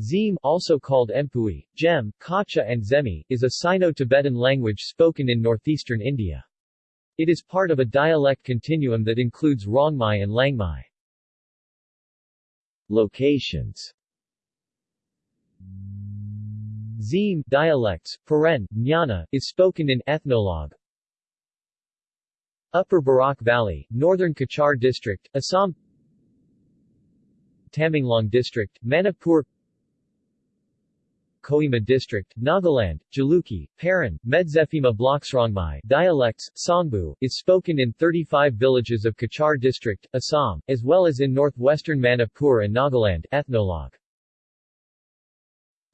Zim, also called Empui, Gem, Kacha and Zemi, is a Sino-Tibetan language spoken in northeastern India. It is part of a dialect continuum that includes Rongmai and Liangmai. Locations Zim dialects, Paren, Jnana, is spoken in Ethnologue. Upper Barak Valley, Northern Cachar District, Assam Tamenglong District, Manipur Kohima District, Nagaland, Jalukie, Paran, Medziphema Bloksrongmai dialects, Songbu, is spoken in 35 villages of Cachar District, Assam, as well as in northwestern Manipur and Nagaland ethnologue.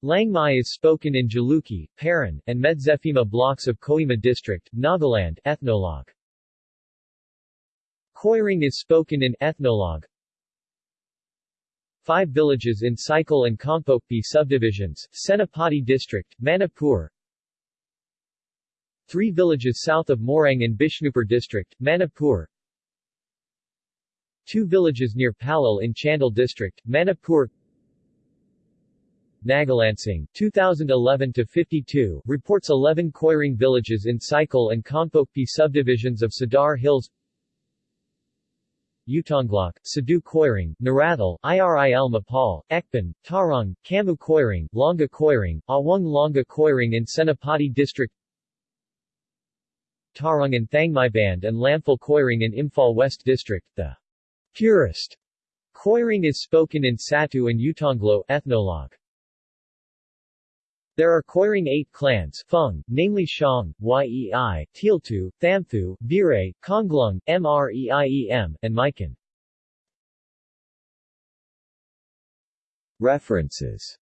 Liangmai is spoken in Jalukie, Paran, and Medziphema blocks of Kohima District, Nagaland ethnologue. Koiring is spoken in ethnologue, Five villages in Saikul and Kangpokpi subdivisions, Senapati district, Manipur. Three villages south of Moirang in Bishnupur district, Manipur. Two villages near Pallel in Chandel district, Manipur. Nagalansing, 2011-52, reports 11 Koiring villages in Saikul and Kangpokpi subdivisions of Sadar Hills Utonglok, Sadu Koiring, Narathal, IRIL Mapal, Ekban, Tarong, Kamu Koiring, Longa Koiring, Awang Longa Koiring in Senapati District Tarong and Thangmai Band and Lamphal Koiring in Imphal West District. The purest Koiring is spoken in Satu and Utonglo ethnologue. There are Koiring eight clans Fung, namely Shang, Yei, Tealtu, Thamthu, Bire, Konglung, Mreiem, and Mikan. References